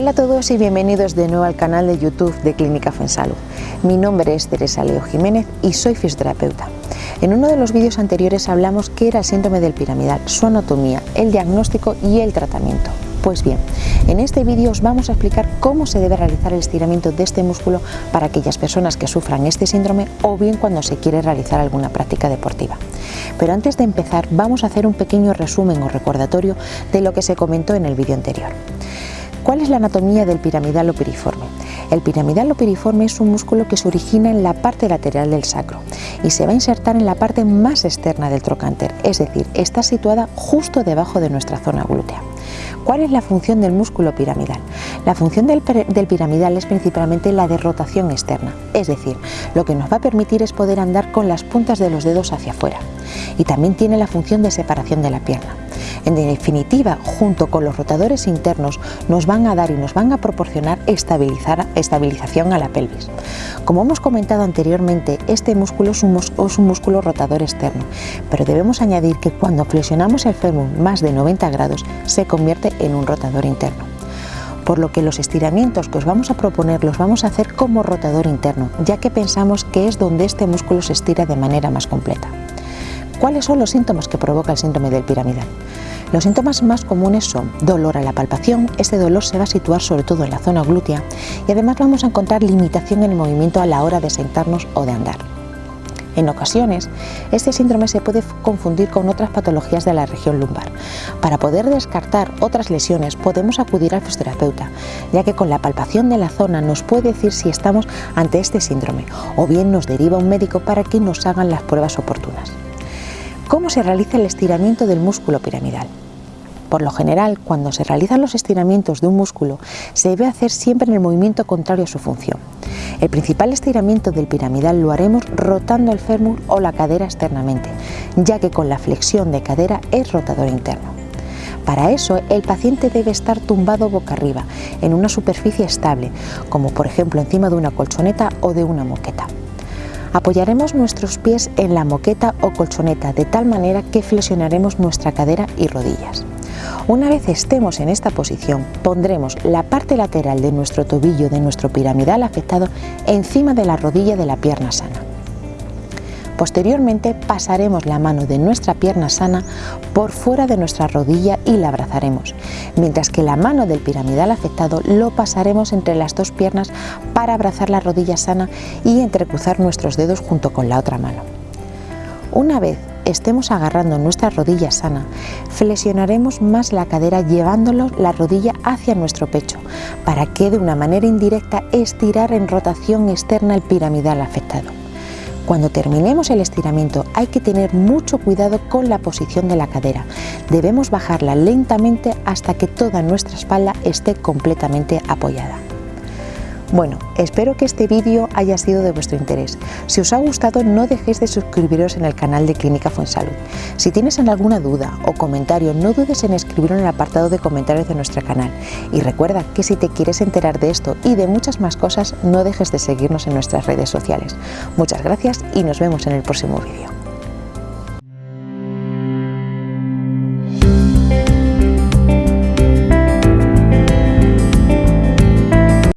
Hola a todos y bienvenidos de nuevo al canal de YouTube de Clínica Fensalud. Mi nombre es Teresa Leo Jiménez y soy fisioterapeuta. En uno de los vídeos anteriores hablamos qué era el síndrome del piramidal, su anatomía, el diagnóstico y el tratamiento. Pues bien, en este vídeo os vamos a explicar cómo se debe realizar el estiramiento de este músculo para aquellas personas que sufran este síndrome o bien cuando se quiere realizar alguna práctica deportiva. Pero antes de empezar vamos a hacer un pequeño resumen o recordatorio de lo que se comentó en el vídeo anterior. ¿Cuál es la anatomía del piramidal o piriforme? El piramidal o piriforme es un músculo que se origina en la parte lateral del sacro y se va a insertar en la parte más externa del trocánter, es decir, está situada justo debajo de nuestra zona glútea. ¿Cuál es la función del músculo piramidal? La función del, del, piramidal es principalmente la de rotación externa, es decir, lo que nos va a permitir es poder andar con las puntas de los dedos hacia afuera y también tiene la función de separación de la pierna. En definitiva, junto con los rotadores internos, nos van a dar y nos van a proporcionar estabilización a la pelvis. Como hemos comentado anteriormente, este músculo es un, es un músculo rotador externo, pero debemos añadir que cuando flexionamos el fémur más de 90 grados, se convierte en un rotador interno por lo que los estiramientos que os vamos a proponer los vamos a hacer como rotador interno, ya que pensamos que es donde este músculo se estira de manera más completa. ¿Cuáles son los síntomas que provoca el síndrome del piramidal? Los síntomas más comunes son dolor a la palpación, este dolor se va a situar sobre todo en la zona glútea y además vamos a encontrar limitación en el movimiento a la hora de sentarnos o de andar. En ocasiones, este síndrome se puede confundir con otras patologías de la región lumbar. Para poder descartar otras lesiones podemos acudir al fisioterapeuta, ya que con la palpación de la zona nos puede decir si estamos ante este síndrome o bien nos deriva un médico para que nos hagan las pruebas oportunas. ¿Cómo se realiza el estiramiento del músculo piramidal? Por lo general, cuando se realizan los estiramientos de un músculo, se debe hacer siempre en el movimiento contrario a su función. El principal estiramiento del piramidal lo haremos rotando el fémur o la cadera externamente, ya que con la flexión de cadera es rotador interno. Para eso, el paciente debe estar tumbado boca arriba, en una superficie estable, como por ejemplo encima de una colchoneta o de una moqueta. Apoyaremos nuestros pies en la moqueta o colchoneta de tal manera que flexionaremos nuestra cadera y rodillas. Una vez estemos en esta posición, pondremos la parte lateral de nuestro tobillo de nuestro piramidal afectado encima de la rodilla de la pierna sana. Posteriormente pasaremos la mano de nuestra pierna sana por fuera de nuestra rodilla y la abrazaremos, mientras que la mano del piramidal afectado lo pasaremos entre las dos piernas para abrazar la rodilla sana y entrecruzar nuestros dedos junto con la otra mano. Una vez estemos agarrando nuestra rodilla sana, flexionaremos más la cadera llevándolo la rodilla hacia nuestro pecho, para que de una manera indirecta estirar en rotación externa el piramidal afectado. Cuando terminemos el estiramiento hay que tener mucho cuidado con la posición de la cadera. Debemos bajarla lentamente hasta que toda nuestra espalda esté completamente apoyada. Bueno, espero que este vídeo haya sido de vuestro interés. Si os ha gustado no dejéis de suscribiros en el canal de Clínica Fuensalud. Si tienes alguna duda o comentario no dudes en escribirlo en el apartado de comentarios de nuestro canal. Y recuerda que si te quieres enterar de esto y de muchas más cosas no dejes de seguirnos en nuestras redes sociales. Muchas gracias y nos vemos en el próximo vídeo.